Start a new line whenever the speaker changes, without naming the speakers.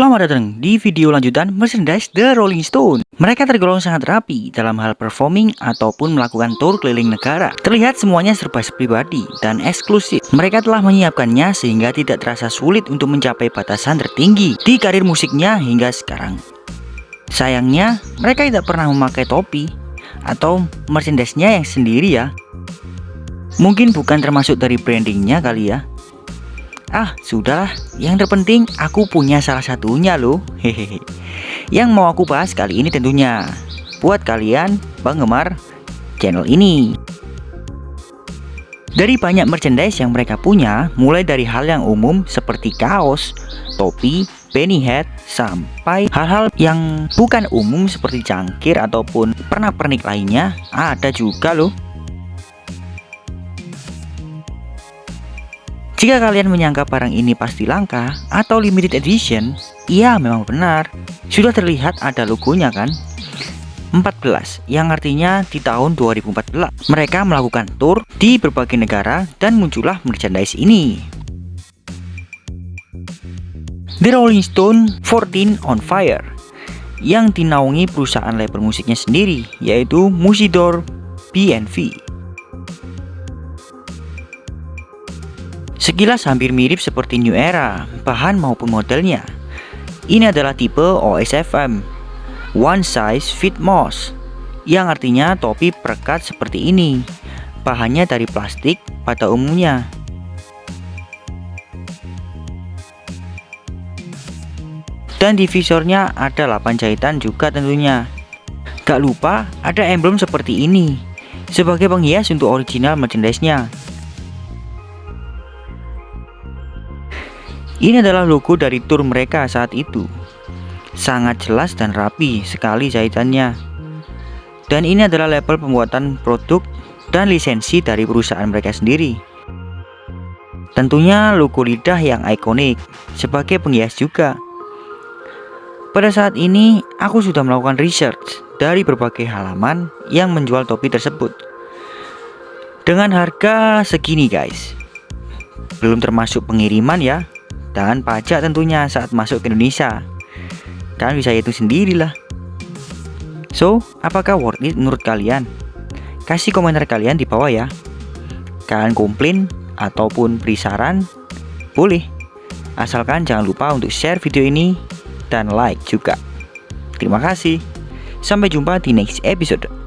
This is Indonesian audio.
Selamat datang di video lanjutan merchandise The Rolling Stone. Mereka tergolong sangat rapi dalam hal performing ataupun melakukan tour keliling negara. Terlihat semuanya serba pribadi dan eksklusif. Mereka telah menyiapkannya sehingga tidak terasa sulit untuk mencapai batasan tertinggi di karir musiknya hingga sekarang. Sayangnya mereka tidak pernah memakai topi atau merchandise-nya yang sendiri ya. Mungkin bukan termasuk dari brandingnya kali ya Ah, sudahlah. Yang terpenting aku punya salah satunya loh. Hehehe. Yang mau aku bahas kali ini tentunya buat kalian penggemar channel ini. Dari banyak merchandise yang mereka punya, mulai dari hal yang umum seperti kaos, topi, penny hat, sampai hal-hal yang bukan umum seperti cangkir ataupun pernak-pernik lainnya, ada juga loh. Jika kalian menyangka barang ini pasti langka atau limited edition, iya memang benar. Sudah terlihat ada logonya kan? 14 yang artinya di tahun 2014 mereka melakukan tour di berbagai negara dan muncullah merchandise ini. The Rolling Stone 14 on Fire yang dinaungi perusahaan label musiknya sendiri yaitu Musidor BNV. Sekilas hampir mirip seperti New Era, bahan maupun modelnya. Ini adalah tipe OSFM, One Size Fit Most, yang artinya topi perekat seperti ini. Bahannya dari plastik pada umumnya. Dan di visornya ada 8 jahitan juga tentunya. Gak lupa ada emblem seperti ini, sebagai penghias untuk original merchandise-nya. Ini adalah logo dari tour mereka saat itu. Sangat jelas dan rapi sekali jahitannya. Dan ini adalah label pembuatan produk dan lisensi dari perusahaan mereka sendiri. Tentunya logo lidah yang ikonik sebagai penghias juga. Pada saat ini, aku sudah melakukan research dari berbagai halaman yang menjual topi tersebut. Dengan harga segini guys. Belum termasuk pengiriman ya dan pajak tentunya saat masuk ke Indonesia. Dan bisa itu sendirilah. So apakah worth it menurut kalian? Kasih komentar kalian di bawah ya. Kalian komplain ataupun beri saran? Boleh. Asalkan jangan lupa untuk share video ini dan like juga. Terima kasih. Sampai jumpa di next episode